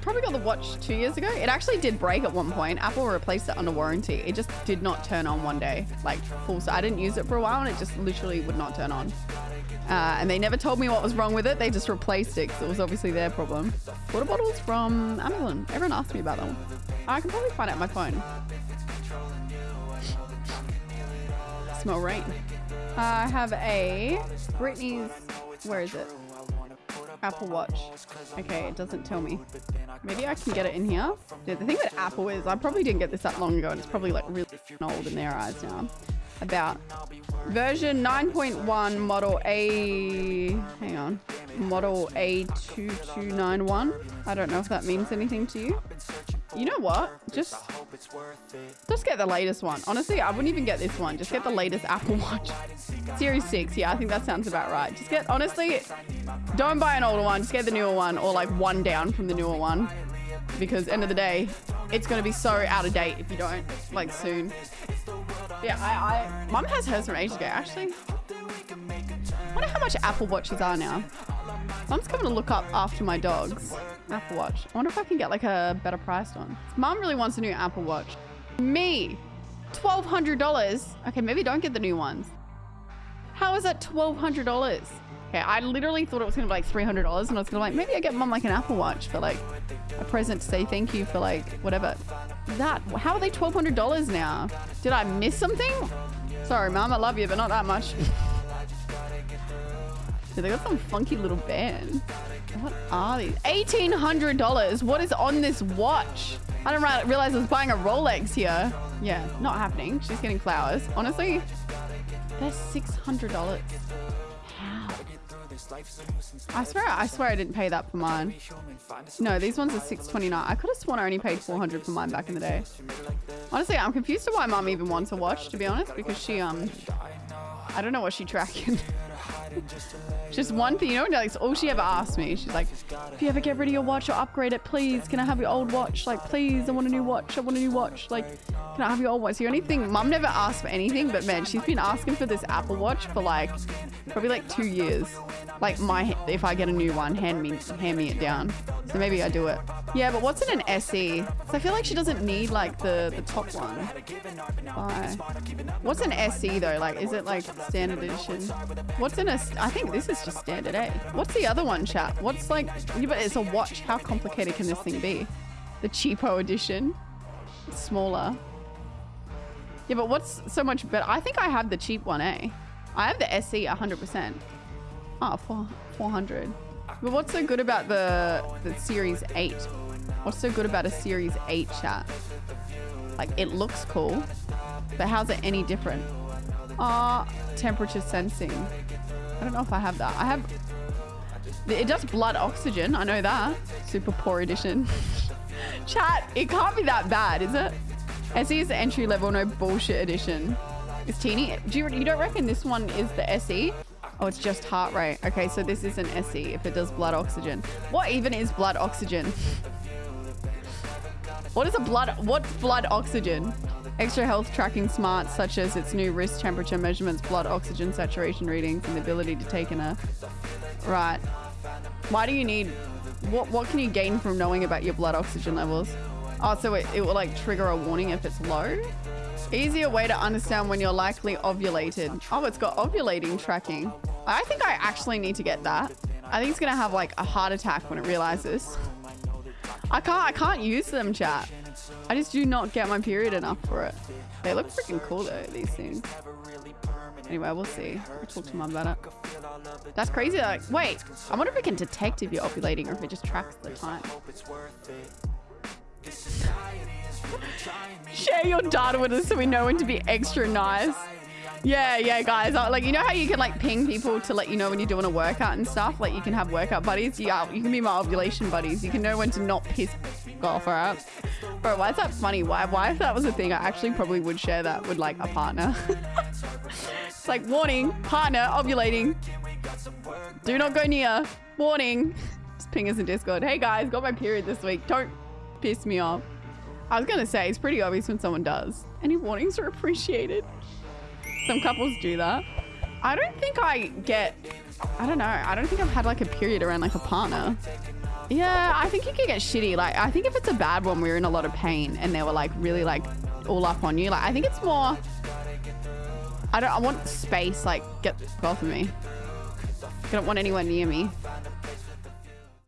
Probably got the watch two years ago. It actually did break at one point. Apple replaced it under warranty. It just did not turn on one day, like full. So I didn't use it for a while and it just literally would not turn on. Uh, and they never told me what was wrong with it. They just replaced it because it was obviously their problem. Water bottles from Amazon. Everyone asked me about them. I can probably find out my phone. Smell rain. I have a Britney's. Where is it? Apple Watch. Okay, it doesn't tell me. Maybe I can get it in here. The thing with Apple is I probably didn't get this that long ago and it's probably like really old in their eyes now. About version 9.1 model A... Hang on. Model A2291. I don't know if that means anything to you. You know what? Just, just get the latest one. Honestly, I wouldn't even get this one. Just get the latest Apple Watch. Series 6. Yeah, I think that sounds about right. Just get, honestly, don't buy an older one. Just get the newer one or like one down from the newer one. Because end of the day, it's going to be so out of date if you don't, like soon. Yeah, I, I, mum has hers from ages ago, actually. I wonder how much Apple Watches are now. Mum's coming to look up after my dogs. Apple Watch. I wonder if I can get like a better priced one. Mum really wants a new Apple Watch. Me, $1,200. Okay, maybe don't get the new ones. How is that $1,200? Okay, I literally thought it was gonna be like $300 and I was gonna be like, maybe I get mom like an Apple Watch for like a present to say thank you for like whatever. That, how are they $1,200 now? Did I miss something? Sorry, mom, I love you, but not that much. They got some funky little band. What are these? $1,800. What is on this watch? I didn't realize I was buying a Rolex here. Yeah, not happening. She's getting flowers. Honestly, they're $600. How? I swear, I swear I didn't pay that for mine. No, these ones are 629. I could have sworn I only paid 400 for mine back in the day. Honestly, I'm confused to why mom even wants a watch, to be honest, because she, um, I don't know what she tracking. Just one thing, you know, like all she ever asked me, she's like, if you ever get rid of your watch or upgrade it, please, can I have your old watch? Like, please, I want a new watch. I want a new watch. Like, can I have your old watch? The only thing, mum never asked for anything, but man, she's been asking for this Apple Watch for like, probably like two years. Like my, if I get a new one, hand me, hand me it down. So maybe I do it. Yeah, but what's in an SE? So I feel like she doesn't need like the, the top one. What's an SE though? Like, is it like standard edition? What's in a, I think this is just standard A. What's the other one, chat? What's like, yeah, but it's a watch. How complicated can this thing be? The cheapo edition. It's smaller. Yeah, but what's so much better? I think I have the cheap one, eh? I have the SE 100%. Oh, four, 400. But what's so good about the, the Series 8? What's so good about a Series 8 chat? Like, it looks cool, but how's it any different? Ah, uh, temperature sensing. I don't know if I have that. I have... It does blood oxygen. I know that. Super poor edition. Chat, it can't be that bad, is it? SE is the entry level, no bullshit edition. It's teeny. Do you, you don't reckon this one is the SE? Oh, it's just heart rate. Okay, so this is an SE if it does blood oxygen. What even is blood oxygen? what is a blood, what's blood oxygen? Extra health tracking smarts such as its new wrist temperature measurements, blood oxygen saturation readings, and the ability to take in a... Right. Why do you need... What, what can you gain from knowing about your blood oxygen levels? Oh, so it, it will like trigger a warning if it's low? Easier way to understand when you're likely ovulated. Oh, it's got ovulating tracking. I think I actually need to get that. I think it's gonna have like a heart attack when it realizes. I can't, I can't use them, chat. I just do not get my period enough for it. They look freaking cool though, these things. Anyway, we'll see. I'll talk to mum about it. That's crazy. Like, wait, I wonder if it can detect if you're ovulating or if it just tracks the time. Share your data with us so we know when to be extra nice. Yeah, yeah, guys. Uh, like, you know how you can like ping people to let you know when you're doing a workout and stuff? Like, you can have workout buddies. Yeah, uh, you can be my ovulation buddies. You can know when to not piss off, alright? Bro, why is that funny? Why, why if that was a thing, I actually probably would share that with like a partner. it's like, warning, partner ovulating. Do not go near. Warning. Just ping us in Discord. Hey guys, got my period this week. Don't piss me off. I was gonna say, it's pretty obvious when someone does. Any warnings are appreciated. Some couples do that. I don't think I get I don't know. I don't think I've had like a period around like a partner. Yeah, I think you could get shitty. Like, I think if it's a bad one, we are in a lot of pain and they were like really like all up on you. Like, I think it's more. I don't. I want space. Like, get both of me. I don't want anyone near me.